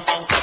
funk, funk.